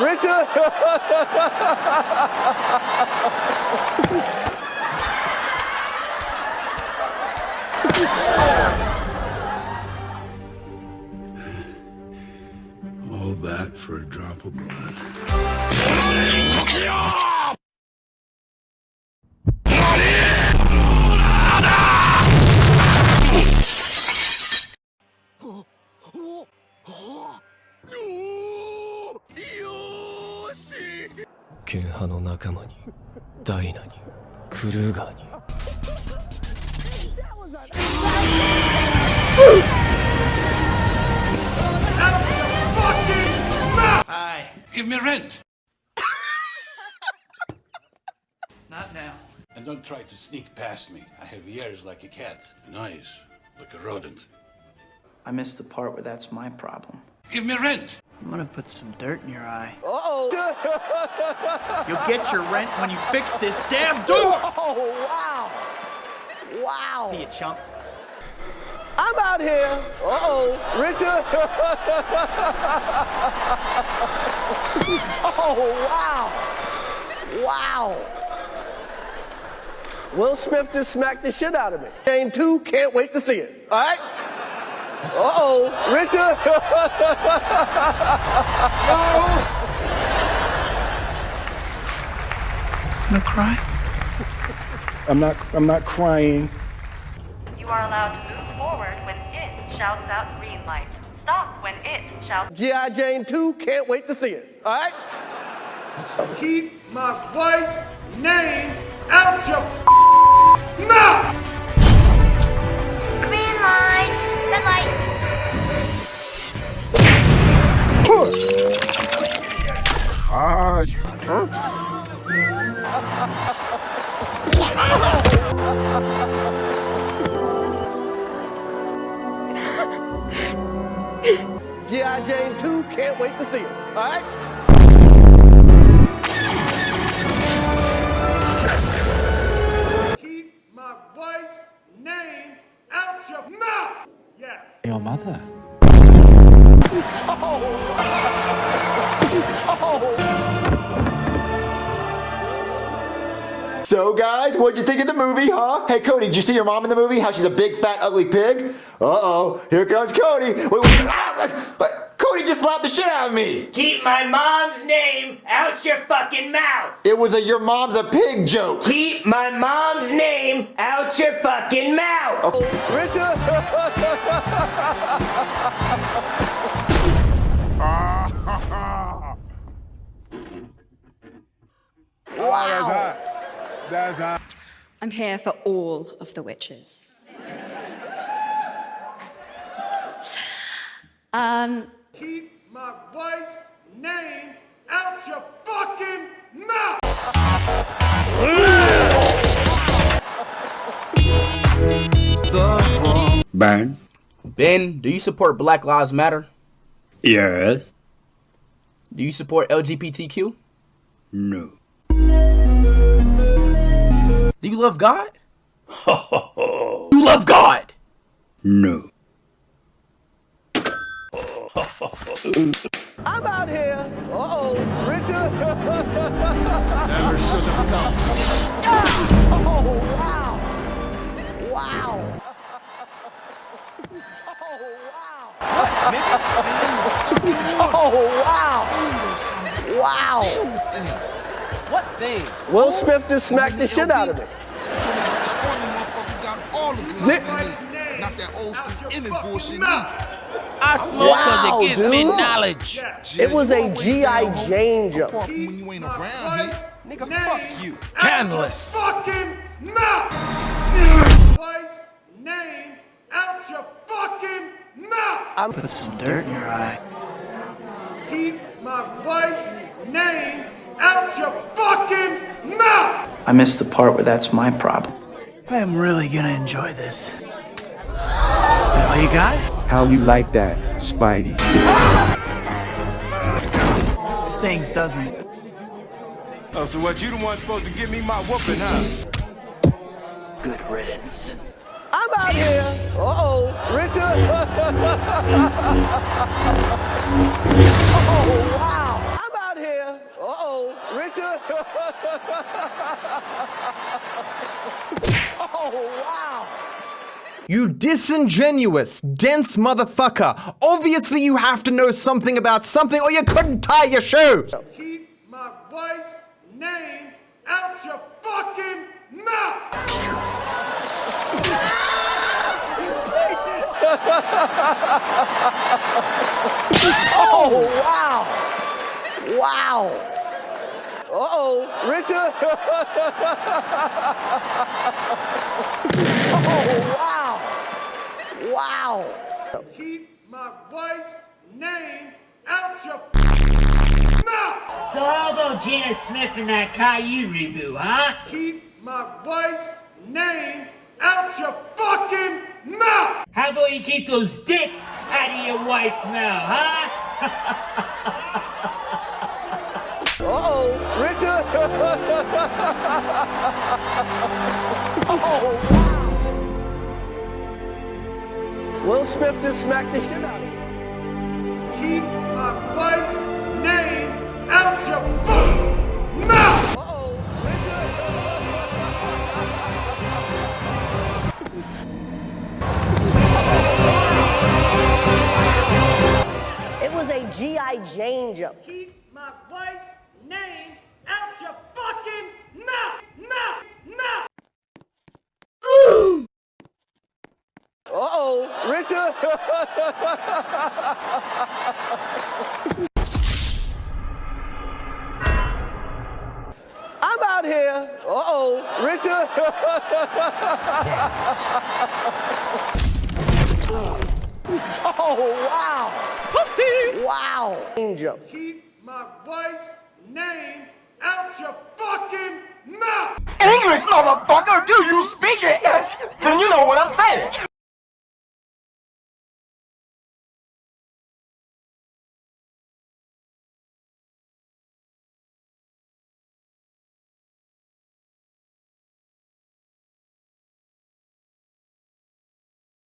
Richard. All that for a drop of blood. Ken 派の仲間にダイナにクルーガーに Give me rent. Not now. And don't try to sneak past me. I have ears like a cat and eyes like a rodent. I missed the part where that's my problem. Give me rent. I'm gonna put some dirt in your eye. Uh-oh. You'll get your rent when you fix this damn oh, door! Oh, wow. Wow. See you, chump. I'm out here. Uh-oh. Richard. oh, wow. Wow. Will Smith just smacked the shit out of me. Game two, can't wait to see it. All right? Uh-oh. Richard. Gonna cry? I'm not I'm not crying. You are allowed to move forward when it shouts out green light. Stop when it shouts. G.I. Jane 2, can't wait to see it. All right? Keep my wife's name out your G.I. Jane 2, can't wait to see it. All right? Keep my wife's name out your mouth! Yes. Your mother. Oh. So, guys, what'd you think of the movie, huh? Hey, Cody, did you see your mom in the movie? How she's a big, fat, ugly pig? Uh-oh, here comes Cody. Wait, wait, ah, but Cody just slapped the shit out of me. Keep my mom's name out your fucking mouth. It was a your mom's a pig joke. Keep my mom's name out your fucking mouth. Wow. That's hot. I'm here for all of the witches. Um, Keep my wife's name out your fucking mouth! Burn. Ben, do you support Black Lives Matter? Yes. Do you support LGBTQ? No. Do you love God? you love God! No. I'm out here. Uh-oh. Richard. Never should have come. oh, wow. Wow. Oh, wow. Wow. What thing? Will Smith just smacked the shit out of me. Not that old school image bullshit. I smoke cause Wow, it gives me dude. knowledge. It was a G.I. Jane joke. Nigga, fuck you. Canless. Fucking mouth! Wife's name out your fucking mouth! I'm Put some dirt in your eye. Keep my wife's name out your fucking mouth! I missed the part where that's my problem. I am really gonna enjoy this. That all you got? How you like that, Spidey? Stings, doesn't it? Oh, so what, you the one supposed to give me my whooping, huh? Good riddance. I'm out here. Uh-oh. Richard. oh, wow. I'm out here. Uh-oh, Richard. oh, wow. You disingenuous, dense motherfucker. Obviously you have to know something about something or you couldn't tie your shoes. Keep my wife's name out your fucking mouth! oh, wow. Wow. Uh-oh, Richard. oh, wow. Wow. Keep my wife's name out your mouth! So how about Janet Smith in that Caillou reboot, huh? Keep my wife's name out your fucking mouth! How about you keep those dicks out of your wife's mouth, huh? Uh-oh, Richard. oh, wow. Will Smith just smacked the shit out of you. Keep my wife's name out your fucking mouth! It was a G.I. Jane jump. Keep my wife's name out your fucking mouth! Mouth! Mouth! Uh-oh, Richard. I'm out here. Uh-oh, Richard. oh, wow. Puppy! wow. Angel. Keep my wife's name out your fucking mouth! English, motherfucker! Do you speak it? Yes! Then you know what I'm saying.